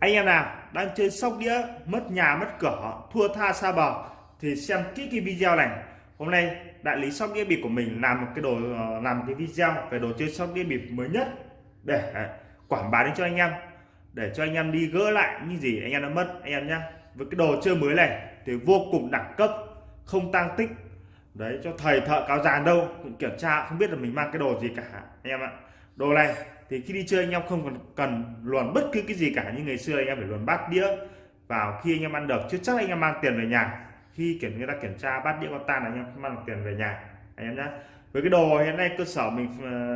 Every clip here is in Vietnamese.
anh em nào đang chơi sóc đĩa, mất nhà, mất cửa, thua, tha xa bờ thì xem kỹ cái video này. Hôm nay, đại lý sóc đĩa bịp của mình làm một cái đồ ờ, làm một cái video về đồ chơi sóc đĩa bịp mới nhất để à, quảng bá đến cho anh em. Để cho anh em đi gỡ lại như gì anh em đã mất, anh em nhá. Với cái đồ chơi mới này thì vô cùng đẳng cấp, không tăng tích. Đấy, cho thầy, thợ, cáo già đâu cũng kiểm tra, không biết là mình mang cái đồ gì cả, anh em ạ. Đồ này thì khi đi chơi anh em không còn cần luồn bất cứ cái gì cả như ngày xưa anh em phải luồn bát đĩa vào khi anh em ăn được chứ chắc anh em mang tiền về nhà khi kiểm người ta kiểm tra bát đĩa con tan anh em mang tiền về nhà anh em nhé với cái đồ hiện nay cơ sở mình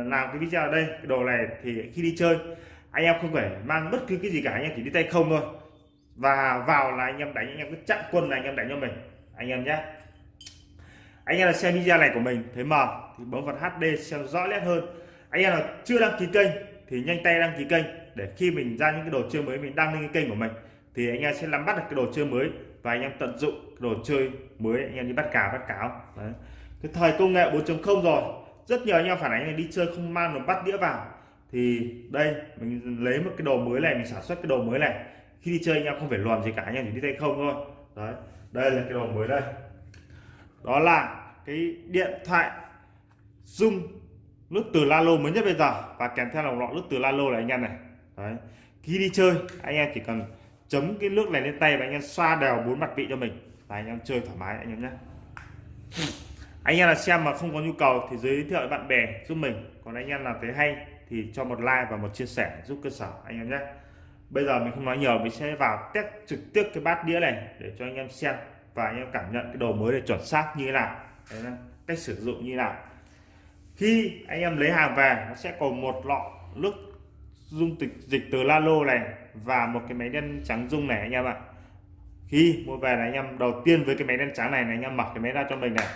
làm cái video ở đây cái đồ này thì khi đi chơi anh em không phải mang bất cứ cái gì cả anh em chỉ đi tay không thôi và vào là anh em đánh anh em cứ chặn quân là anh em đánh cho mình anh em nhé anh em là xem video này của mình thấy mờ thì bấm vào HD xem rõ nét hơn anh em nào chưa đăng ký kênh thì nhanh tay đăng ký kênh để khi mình ra những cái đồ chơi mới, mình đăng lên cái kênh của mình thì anh em sẽ nắm bắt được cái đồ chơi mới và anh em tận dụng cái đồ chơi mới anh em đi bắt cá, bắt cáo. Đấy. cái thời công nghệ 4.0 rồi, rất nhiều anh em phản ánh là đi chơi không mang được bắt đĩa vào. Thì đây, mình lấy một cái đồ mới này, mình sản xuất cái đồ mới này. Khi đi chơi anh em không phải luồn gì cả, anh em chỉ đi tay không thôi. Đấy, đây là cái đồ mới đây. Đó là cái điện thoại dung nước từ La Lô mới nhất bây giờ. Và kèm theo là lọ nước từ La Lô này anh em này. Đấy. Khi đi chơi, anh em chỉ cần chấm cái nước này lên tay và anh em xoa đều bốn mặt vị cho mình. Và anh em chơi thoải mái anh em nhé. Anh em là xem mà không có nhu cầu thì giới thiệu bạn bè giúp mình. Còn anh em nào thấy hay thì cho một like và một chia sẻ giúp cơ sở anh em nhé. Bây giờ mình không nói nhiều, mình sẽ vào test trực tiếp cái bát đĩa này để cho anh em xem và anh em cảm nhận cái đồ mới để chuẩn xác như thế nào. Cách sử dụng như thế nào khi anh em lấy hàng về nó sẽ còn một lọ nước dung dịch dịch từ la lô này và một cái máy đen trắng dung này anh em ạ khi mua về này anh em đầu tiên với cái máy đen trắng này, này anh em mở cái máy ra cho mình này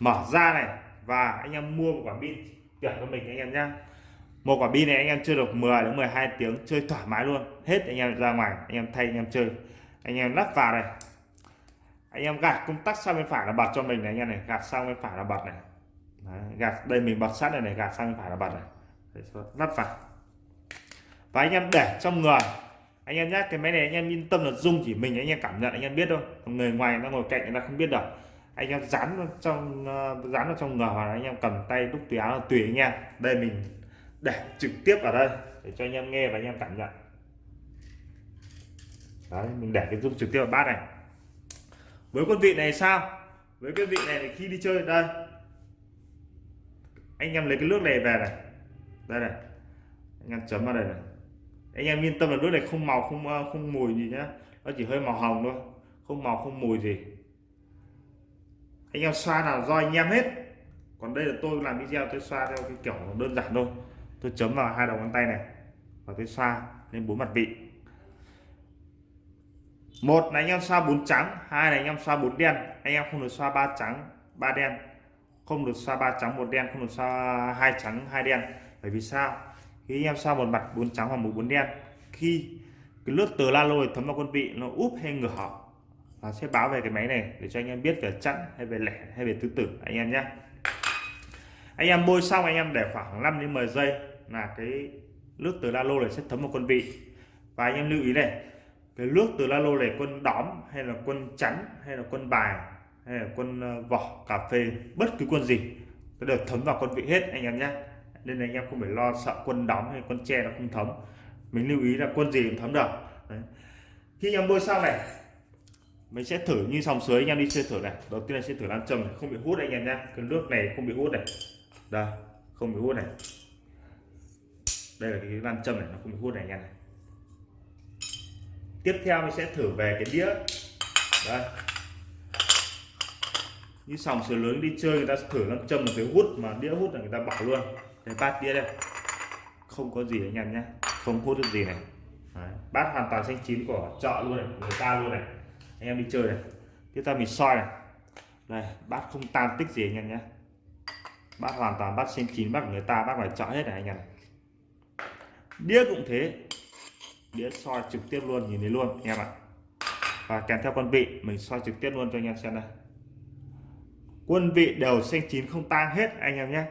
mở ra này và anh em mua một quả pin tuyển cho mình anh em nhá một quả pin này anh em chơi được 10 đến 12 tiếng chơi thoải mái luôn hết anh em ra ngoài anh em thay anh em chơi anh em lắp vào này anh em gạt công tắc sang bên phải là bật cho mình này anh em này gạt sang bên phải là bật này Đấy, gạt đây mình bật sát này này gạt sang bên phải là bật này. Đấy, lắp vào. Và anh em để trong người. Anh em nhé cái máy này anh em yên tâm là dung chỉ mình anh em cảm nhận anh em biết thôi. Người ngoài nó ngồi cạnh người ta không biết được anh em dán nó trong uh, dán nó trong người hoặc là anh em cầm tay đúc túi áo là tùy anh em. Đây mình để trực tiếp ở đây để cho anh em nghe và anh em cảm nhận. Đấy mình để cái dung trực tiếp vào bát này. Với con vị này sao? Với cái vị này thì khi đi chơi đây anh em lấy cái nước này về này. Đây này. Anh em chấm vào đây này. Anh em yên tâm là nước này không màu, không ờ, không mùi gì nhá. Nó chỉ hơi màu hồng thôi. Không màu, không mùi gì. Anh em xoa là do anh em hết. Còn đây là tôi làm video, tôi xoa theo cái kiểu đơn giản thôi. Tôi chấm vào hai đầu ngón tay này và tôi xoa lên bốn mặt vị. Một là anh em xoa bốn trắng, hai là anh em xoa bốn đen. Anh em không được xoa ba trắng, ba đen không được xoa ba trắng một đen, không được xoa hai trắng hai đen. Bởi vì sao? Khi anh em xoa một mặt bốn trắng hoặc một bốn đen, khi cái nước từ la lôi thấm vào quân vị nó úp hay ngửa và sẽ báo về cái máy này để cho anh em biết về chẵn hay về lẻ hay về tứ tử. Anh em nhé. Anh em bôi xong, anh em để khoảng 5 đến 10 giây là cái nước từ la lô này sẽ thấm vào quân vị. Và anh em lưu ý này, cái nước từ la lô này quân đóm hay là quân trắng hay là quân bài hay là quân ờ, vỏ, cà phê, bất cứ quân gì, nó đều thấm vào quân vị hết, anh em nhé nên là anh em không phải lo sợ quân đóng hay quân tre nó không thấm. Mình lưu ý là quân gì cũng thấm được. Đấy. khi anh em bôi xong này, mình sẽ thử như xong suối anh em đi chơi thử này. Đầu tiên là sẽ thử làm trầm không bị hút anh em nhé cái nước này không bị hút này. Đây, không bị hút này. Đây là cái lan châm này, nó không bị hút này anh em này. Tiếp theo mình sẽ thử về cái đĩa. Đây như sòng sửa lớn đi chơi, người ta thử nam châm là cái hút mà đĩa hút là người ta bảo luôn. Cái bát đĩa đây. Không có gì anh em nhé. Không hút được gì này. Đấy. bát hoàn toàn xanh chín của chợ luôn này, người ta luôn này. Anh em đi chơi này. Tiếp theo mình soi này. Đây, bát không tan tích gì anh em nhé. Bát hoàn toàn bát xanh chín, bát người ta, bát ngoài chợ hết này anh em đĩa cũng thế. Đĩa soi trực tiếp luôn, nhìn thấy luôn, anh em ạ. Và kèm theo con vị, mình soi trực tiếp luôn cho anh em xem đây quân vị đều xanh chín không tan hết, anh em nhé.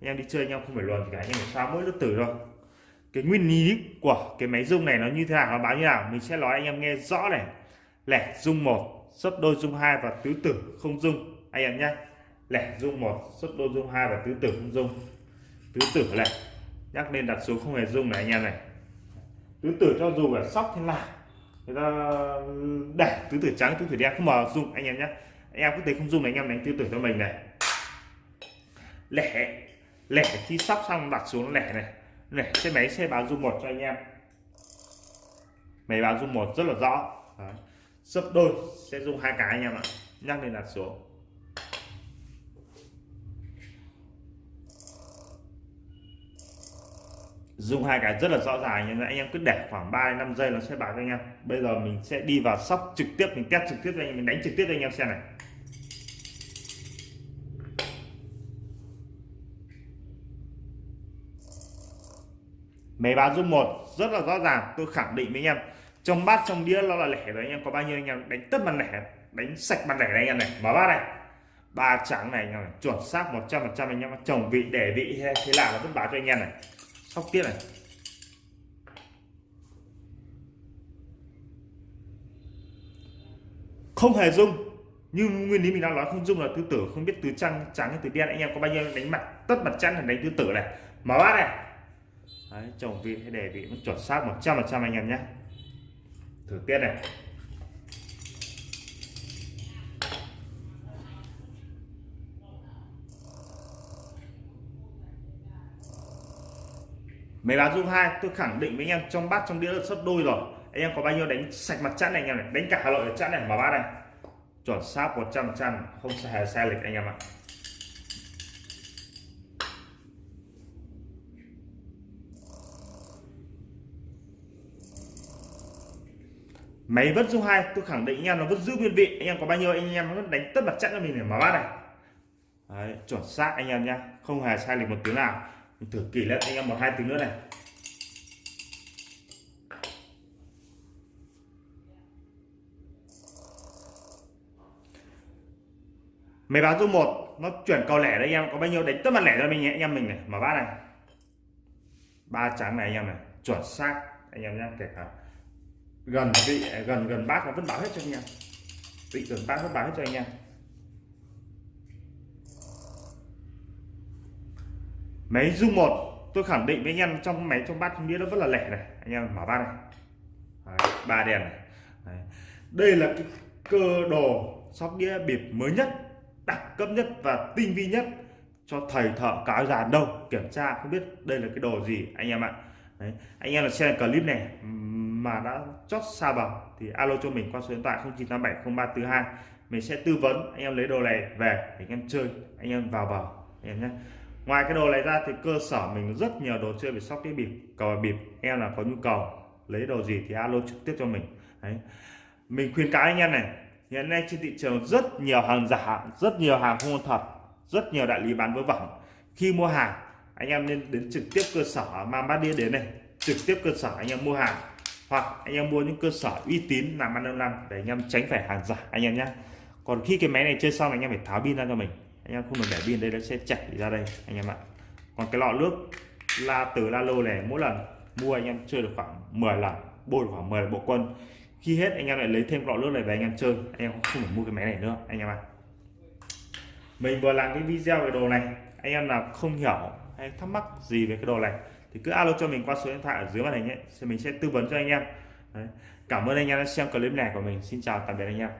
Anh em đi chơi, anh em không phải luận gì cả, anh em sao mỗi lớp tử rồi. cái nguyên lý của cái máy rung này nó như thế nào, nó báo như nào, mình sẽ nói anh em nghe rõ này. Lẻ rung một, sấp đôi rung hai và tứ tử không rung. Anh em nhé. Lẻ rung một, sấp đôi rung hai và tứ tử không rung. Tứ tử này, nhắc lên đặt xuống không hề rung này, anh em này. Tứ tử cho dù là sóc thế nào, người ta để tứ tử trắng, tứ tử đen không mà rung, anh em nhé anh em cứ thấy không dùng này anh em đánh tứ tử cho mình này. Lẻ. Lẻ khi sóc xong đặt xuống lẻ này. Lẻ xe máy, xe báo dung một cho anh em. Máy báo dung một rất là rõ. Đấy. sấp đôi, sẽ dùng hai cái anh em ạ. Nhắc lên đặt xuống. Dùng hai cái rất là rõ ràng nhưng anh em cứ để khoảng 3 5 giây nó sẽ báo cho anh em. Bây giờ mình sẽ đi vào sóc trực tiếp, mình test trực tiếp cho anh em, mình đánh trực tiếp cho anh em xem này. Máy báo dung một, rất là rõ ràng, tôi khẳng định với anh em. Trong bát, trong đĩa, nó là lẻ rồi anh em. Có bao nhiêu anh em đánh tất bàn lẻ, đánh sạch bàn lẻ này anh em này. Mở bát này. Ba trắng này anh em này. Chuẩn xác 100 phần trăm anh em chồng vị để vị thế là nó vẫn báo cho anh em này. Sóc tiếp này. Không hề dung. Như nguyên lý mình đang nói, không dung là tứ tử, không biết tứ trắng trắng hay tứ đen. Anh em có bao nhiêu đánh mặt, tất mặt trắng là đánh tứ tử này. Mở bát này. Đấy, chồng vị hay để vị nó chuẩn xác 100 phần trăm anh em nhé. Thử tiết này. Máy báo dung hai tôi khẳng định với anh em trong bát trong đĩa là sấp đôi rồi. Anh em có bao nhiêu đánh sạch mặt chắn này anh em này? Đánh cả hà nội chẵn này mà bát này. Chuẩn xác 100 trăm không hề sai lệch anh em ạ. Máy vẫn dung hai tôi khẳng định anh em nó vẫn giữ nguyên vị. Anh em có bao nhiêu anh em vẫn đánh tất bật chặn cho mình để mở bát này. Đấy, chuẩn xác anh em nhá. Không hề sai lệch một tiếng nào. Mình thử kỹ lên anh em một hai tiếng nữa này. Máy báo dung một nó chuyển cầu lẻ đấy anh em. Có bao nhiêu đánh tất mặt lẻ cho mình nhé anh em mình này. Mở bát này. Ba trắng này anh em này. Chuẩn xác anh em nhé kể cả gần vị à, gần gần bát nó vẫn báo hết cho anh em. Vị gần bát vẫn báo hết cho anh em. Máy dung một tôi khẳng định với anh em trong máy trong bát trong nó vẫn là lẻ này. Anh em mở bát này. Đấy, ba đèn này. Đấy. đây là cái cơ đồ sóc đĩa bịp mới nhất đẳng cấp nhất và tinh vi nhất cho thầy thợ cáo già đâu kiểm tra không biết đây là cái đồ gì anh em ạ. Đấy. anh em là xem clip này mà đã chót xa bờ thì alo cho mình qua số điện thoại 09870342 mình sẽ tư vấn anh em lấy đồ này về để anh em chơi, anh em vào bờ, anh em nhé. Ngoài cái đồ này ra thì cơ sở mình rất nhiều đồ chơi về sóc đĩa bịp, cờ bịp em là có nhu cầu lấy đồ gì thì alo trực tiếp cho mình. Đấy. mình khuyên cáo anh em này, hiện nay trên thị trường rất nhiều hàng giả, rất nhiều hàng không thật, rất nhiều đại lý bán với vẩn. Khi mua hàng, anh em nên đến trực tiếp cơ sở mang bát đĩa đến này, trực tiếp cơ sở anh em mua hàng hoặc anh em mua những cơ sở uy tín làm ăn lâu năm để anh em tránh phải hàng giả anh em nhé còn khi cái máy này chơi xong anh em phải tháo pin ra cho mình anh em không được để pin đây nó sẽ chảy ra đây anh em ạ còn cái lọ nước la từ la lô này mỗi lần mua anh em chơi được khoảng 10 lần bôi khoảng 10 bộ quân khi hết anh em lại lấy thêm lọ nước này về anh em chơi anh em không phải mua cái máy này nữa anh em ạ mình vừa làm cái video về đồ này anh em nào không hiểu hay thắc mắc gì về cái đồ này thì cứ alo cho mình qua số điện thoại ở dưới màn hình ấy thì mình sẽ tư vấn cho anh em. Đấy. cảm ơn anh em đã xem clip này của mình. Xin chào, tạm biệt anh em.